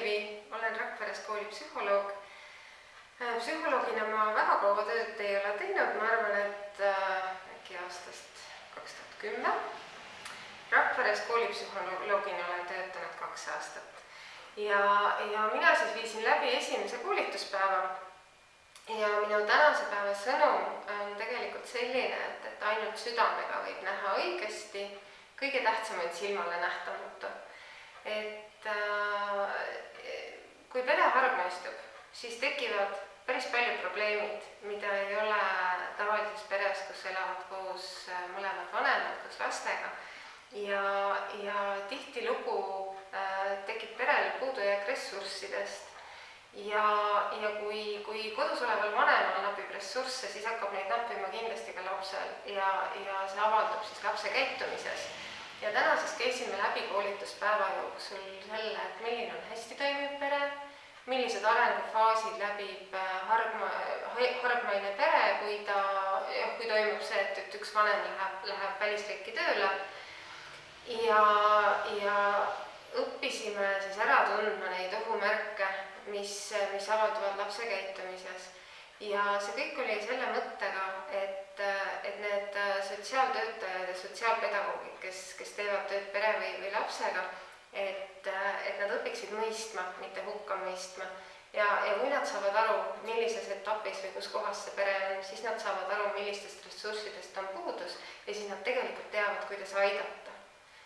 Uuskivi, olen Rakveres koolipsühholoog. psühholoogina ma väga kaua tööd ei ole teinud, ma arvan, et äh, äkki aastast kaks tuhat kümme. Rakveres koolipsühholoogina olen töötanud kaks aastat ja, ja mina siis viisin läbi esimese koolituspäeva. ja minu tänase päeva sõnum on tegelikult selline, et, et ainult südamega võib näha õigesti, kõige tähtsam on silmale nähtamatu. Kui pere hargmaistub, siis tekivad päris palju probleemid, mida ei ole tavalises peres, kus elavad koos äh, mõlemad vanemad koos lastega. ja, ja tihtilugu äh, tekib perel puudujääk ressurssidest ja, ja kui, kui kodus oleval vanemal napib ressursse, siis hakkab neid nappima kindlasti ka lapsel ja, ja see avaldub siis lapse käitumises ja täna siis käisime läbi koolituspäeva jooksul selle, et milline on hästi toimiv pere, millised arengufaasid läbib äh, hargma, hargmaine pere, kui ta, kui toimub see, et, et üks vanem läheb, läheb välisriiki tööle. ja, ja õppisime siis ära tundma neid ohumärke, mis, mis avalduvad lapse käitumises. ja see kõik oli selle mõttega, et, et need sotsiaaltöötajad ja sotsiaalpedagoogid, kes, kes teevad tööd pere või, või lapsega, et, õpiksid mõistma, mitte hukka mõistma. ja, ja kui nad saavad aru, millises etapis või kus kohas see pere on, siis nad saavad aru, millistest ressurssidest on puudus ja siis nad tegelikult teavad, kuidas aidata